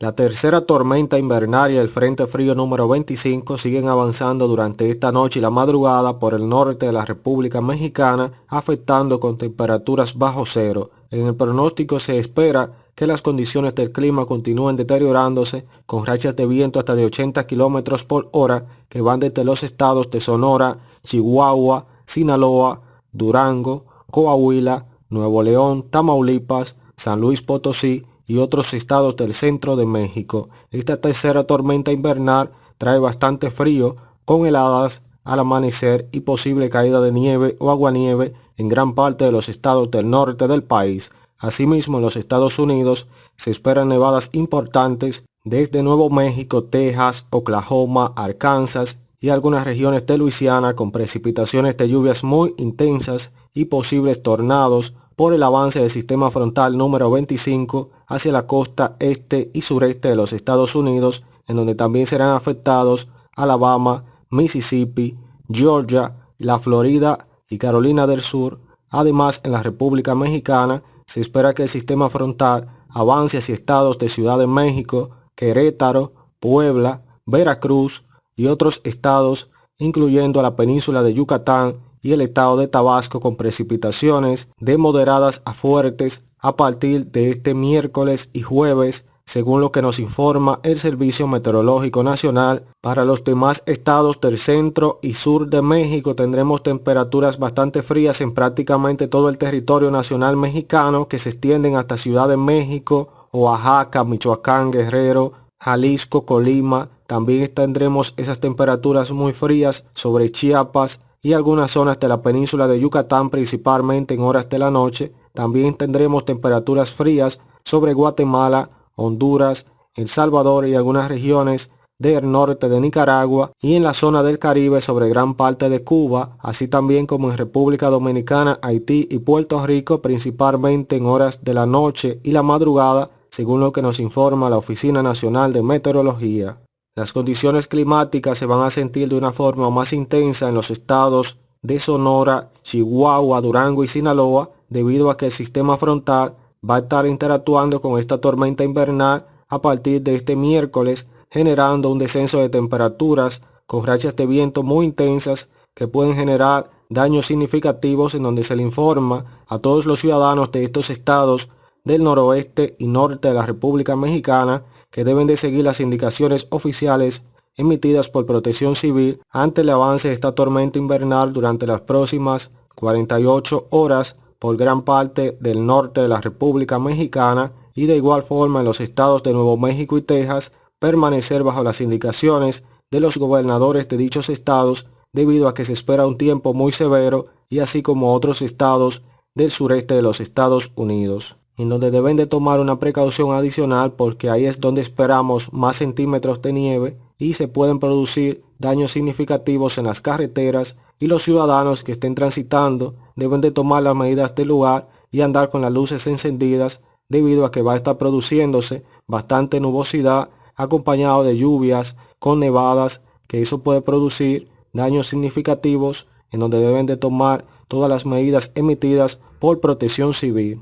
La tercera tormenta invernal y el Frente Frío número 25 siguen avanzando durante esta noche y la madrugada por el norte de la República Mexicana, afectando con temperaturas bajo cero. En el pronóstico se espera que las condiciones del clima continúen deteriorándose con rachas de viento hasta de 80 kilómetros por hora que van desde los estados de Sonora, Chihuahua, Sinaloa, Durango, Coahuila, Nuevo León, Tamaulipas, San Luis Potosí y otros estados del centro de México. Esta tercera tormenta invernal trae bastante frío con heladas al amanecer y posible caída de nieve o aguanieve en gran parte de los estados del norte del país. Asimismo, en los Estados Unidos se esperan nevadas importantes desde Nuevo México, Texas, Oklahoma, Arkansas y algunas regiones de Luisiana con precipitaciones de lluvias muy intensas y posibles tornados por el avance del sistema frontal número 25 hacia la costa este y sureste de los Estados Unidos, en donde también serán afectados Alabama, Mississippi, Georgia, la Florida y Carolina del Sur. Además, en la República Mexicana se espera que el sistema frontal avance hacia estados de Ciudad de México, Querétaro, Puebla, Veracruz y otros estados, incluyendo la península de Yucatán y el estado de Tabasco con precipitaciones de moderadas a fuertes a partir de este miércoles y jueves, según lo que nos informa el Servicio Meteorológico Nacional. Para los demás estados del centro y sur de México tendremos temperaturas bastante frías en prácticamente todo el territorio nacional mexicano que se extienden hasta Ciudad de México, Oaxaca, Michoacán, Guerrero, Jalisco, Colima. También tendremos esas temperaturas muy frías sobre Chiapas, y algunas zonas de la península de Yucatán principalmente en horas de la noche. También tendremos temperaturas frías sobre Guatemala, Honduras, El Salvador y algunas regiones del norte de Nicaragua y en la zona del Caribe sobre gran parte de Cuba, así también como en República Dominicana, Haití y Puerto Rico, principalmente en horas de la noche y la madrugada, según lo que nos informa la Oficina Nacional de Meteorología. Las condiciones climáticas se van a sentir de una forma más intensa en los estados de Sonora, Chihuahua, Durango y Sinaloa debido a que el sistema frontal va a estar interactuando con esta tormenta invernal a partir de este miércoles generando un descenso de temperaturas con rachas de viento muy intensas que pueden generar daños significativos en donde se le informa a todos los ciudadanos de estos estados del noroeste y norte de la República Mexicana que deben de seguir las indicaciones oficiales emitidas por Protección Civil ante el avance de esta tormenta invernal durante las próximas 48 horas por gran parte del norte de la República Mexicana y de igual forma en los estados de Nuevo México y Texas permanecer bajo las indicaciones de los gobernadores de dichos estados debido a que se espera un tiempo muy severo y así como otros estados del sureste de los Estados Unidos en donde deben de tomar una precaución adicional porque ahí es donde esperamos más centímetros de nieve y se pueden producir daños significativos en las carreteras y los ciudadanos que estén transitando deben de tomar las medidas del lugar y andar con las luces encendidas debido a que va a estar produciéndose bastante nubosidad acompañado de lluvias con nevadas que eso puede producir daños significativos en donde deben de tomar todas las medidas emitidas por protección civil.